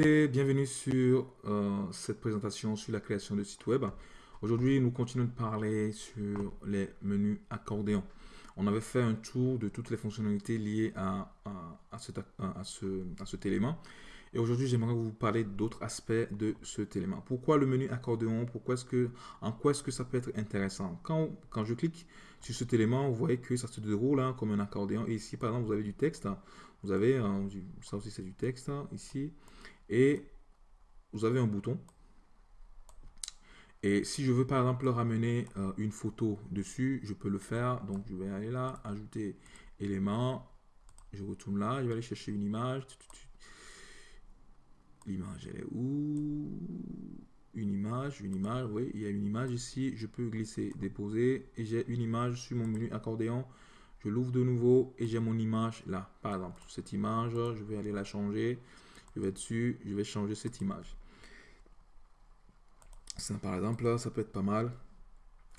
Bienvenue sur euh, cette présentation sur la création de sites web. Aujourd'hui, nous continuons de parler sur les menus accordéon. On avait fait un tour de toutes les fonctionnalités liées à, à, cet, à, ce, élément. Et aujourd'hui, j'aimerais vous parler d'autres aspects de cet élément. Pourquoi le menu accordéon? Pourquoi est-ce que, En quoi est-ce que ça peut être intéressant? Quand, quand je clique sur cet élément, vous voyez que ça se déroule hein, comme un accordéon. Et ici, par exemple, vous avez du texte. Vous avez, euh, ça aussi c'est du texte, hein, ici. Et vous avez un bouton. Et si je veux par exemple ramener euh, une photo dessus, je peux le faire. Donc je vais aller là, ajouter élément. Je retourne là, je vais aller chercher une image. L'image, elle est où? Une image, une image, oui, il y a une image ici. Je peux glisser, déposer. Et j'ai une image sur mon menu accordéon. Je l'ouvre de nouveau et j'ai mon image là. Par exemple, cette image, je vais aller la changer. Je vais dessus, je vais changer cette image. Ça, par exemple, là, ça peut être pas mal.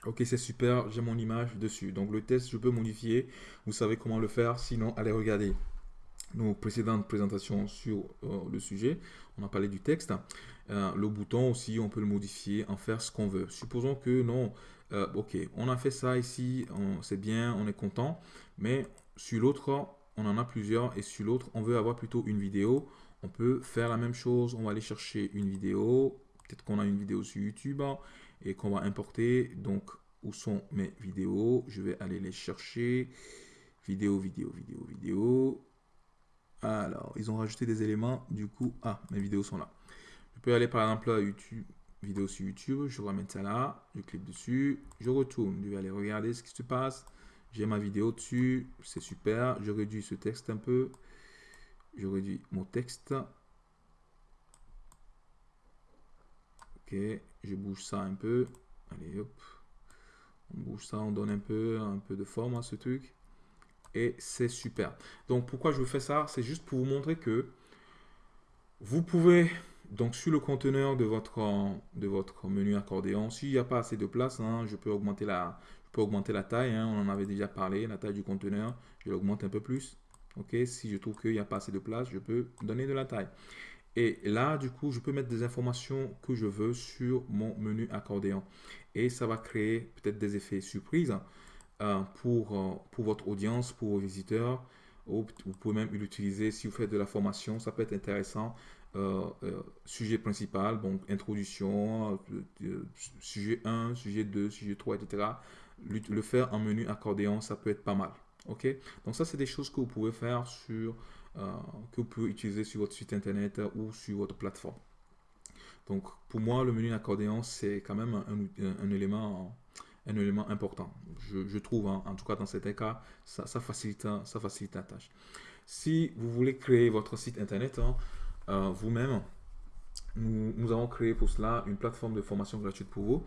Ok, c'est super, j'ai mon image dessus. Donc le test, je peux modifier. Vous savez comment le faire. Sinon, allez regarder nos précédentes présentations sur euh, le sujet. On a parlé du texte. Euh, le bouton aussi, on peut le modifier, en faire ce qu'on veut. Supposons que non, euh, ok, on a fait ça ici, c'est bien, on est content. Mais sur l'autre, on en a plusieurs. Et sur l'autre, on veut avoir plutôt une vidéo. On peut faire la même chose. On va aller chercher une vidéo. Peut-être qu'on a une vidéo sur YouTube hein, et qu'on va importer. Donc, où sont mes vidéos? Je vais aller les chercher. Vidéo, vidéo, vidéo, vidéo. Alors, ils ont rajouté des éléments. Du coup, ah, mes vidéos sont là. Je peux aller par exemple à YouTube, vidéo sur YouTube. Je ramène ça là. Je clique dessus. Je retourne. Je vais aller regarder ce qui se passe. J'ai ma vidéo dessus. C'est super. Je réduis ce texte un peu. Je réduis mon texte. Ok. Je bouge ça un peu. Allez, hop. On bouge ça. On donne un peu, un peu de forme à ce truc et c'est super. Donc pourquoi je vous fais ça? C'est juste pour vous montrer que vous pouvez, donc sur le conteneur de votre, de votre menu accordéon, s'il n'y a pas assez de place, hein, je, peux augmenter la, augmenter la taille, hein, on en avait déjà parlé, la taille du conteneur, je l'augmente un peu plus. Ok Si je trouve qu'il n'y a pas assez de place, je peux donner de la taille. Et là, du coup, je peux mettre des informations que je veux sur mon menu accordéon. Et ça va créer peut-être des effets surprises. Euh, pour, euh, pour votre audience, pour vos visiteurs. Ou vous pouvez même l'utiliser si vous faites de la formation, ça peut être intéressant. Euh, sujet principal, donc introduction, sujet 1, sujet 2, sujet 3, etc. Le, faire en menu accordéon, ça peut être pas mal. Donc ça, c'est des choses que vous pouvez faire sur, que vous pouvez utiliser sur votre site internet ou sur votre plateforme. Donc pour moi, le menu accordéon, c'est quand même un, élément un élément important. Je, trouve, hein, en tout cas dans cet cas, ça, facilite, ça facilite la tâche. Si vous voulez créer votre site internet hein, euh, vous-même, nous, avons créé pour cela une plateforme de formation gratuite pour vous.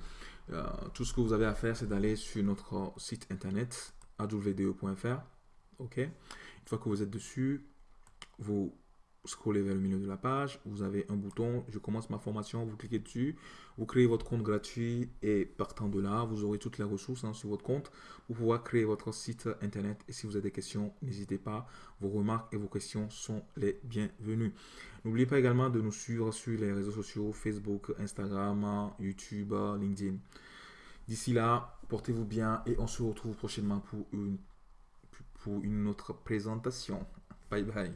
Euh, tout ce que vous avez à faire, c'est d'aller sur notre site internet awde.fr. Ok. Une fois que vous êtes dessus, vous scrollez vers le milieu de la page, vous avez un bouton « Je commence ma formation », vous cliquez dessus, vous créez votre compte gratuit et partant de là, vous aurez toutes les ressources hein, sur votre compte pour pouvoir créer votre site internet. Et si vous avez des questions, n'hésitez pas, vos remarques et vos questions sont les bienvenues. N'oubliez pas également de nous suivre sur les réseaux sociaux, Facebook, Instagram, YouTube, LinkedIn. D'ici là, portez-vous bien et on se retrouve prochainement pour une, autre présentation. Bye bye.